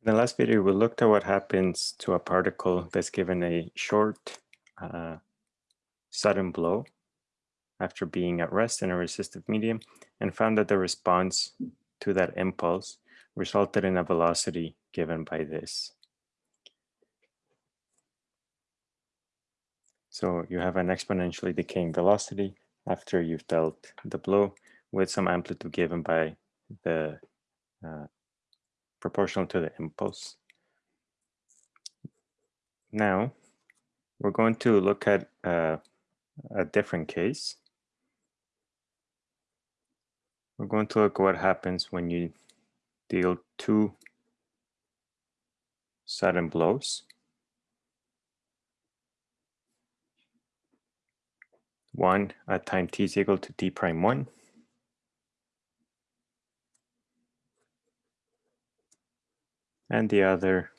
In the last video, we looked at what happens to a particle that's given a short, uh, sudden blow after being at rest in a resistive medium and found that the response to that impulse resulted in a velocity given by this. So you have an exponentially decaying velocity after you've dealt the blow with some amplitude given by the uh, proportional to the impulse. Now, we're going to look at uh, a different case. We're going to look at what happens when you deal two sudden blows. One at time t is equal to t prime 1 and the other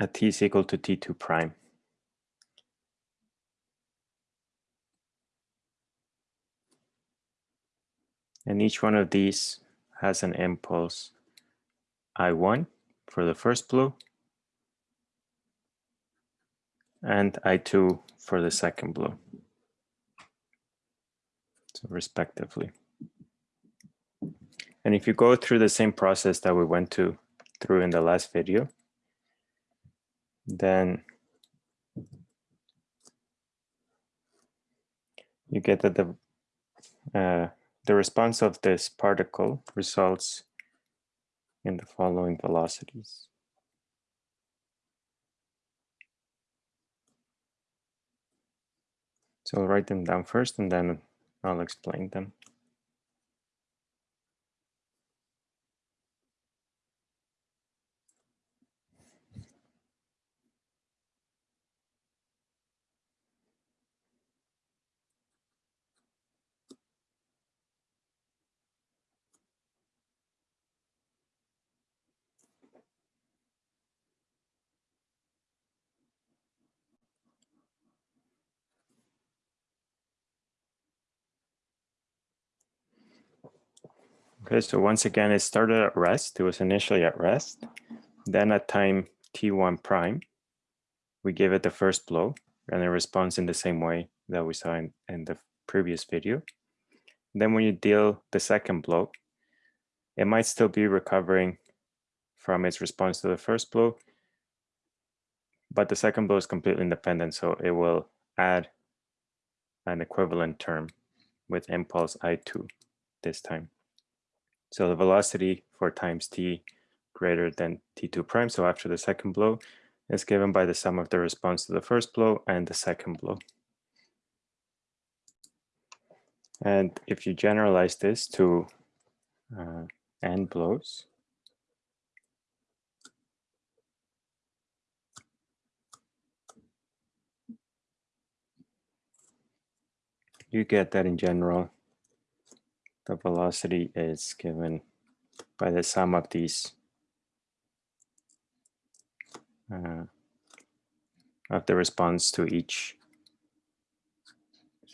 at t is equal to t2 prime. And each one of these has an impulse I1 for the first blow and I2 for the second blow, so respectively. And if you go through the same process that we went to through in the last video, then you get that the uh, the response of this particle results in the following velocities. So I'll write them down first and then I'll explain them. Okay, so once again, it started at rest. It was initially at rest. Then at time t1 prime, we give it the first blow and it responds in the same way that we saw in, in the previous video. Then when you deal the second blow, it might still be recovering from its response to the first blow, but the second blow is completely independent, so it will add an equivalent term with impulse I2 this time. So the velocity for times t greater than t2 prime, so after the second blow, is given by the sum of the response to the first blow and the second blow. And if you generalize this to uh, n blows, you get that in general the velocity is given by the sum of these uh, of the response to each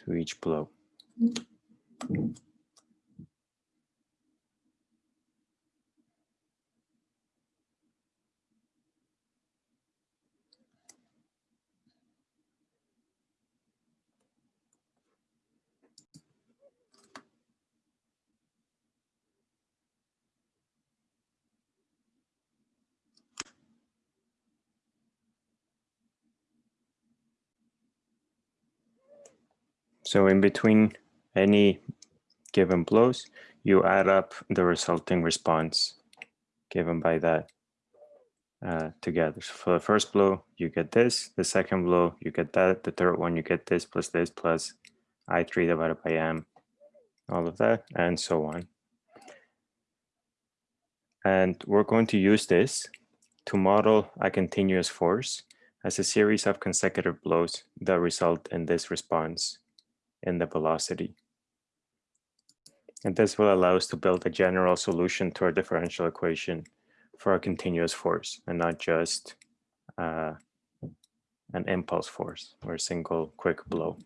to each blow. Mm -hmm. So in between any given blows, you add up the resulting response given by that uh, together. So for the first blow, you get this. The second blow, you get that. The third one, you get this plus this plus I3 divided by M, all of that, and so on. And we're going to use this to model a continuous force as a series of consecutive blows that result in this response in the velocity. And this will allow us to build a general solution to our differential equation for a continuous force and not just uh, an impulse force or a single quick blow.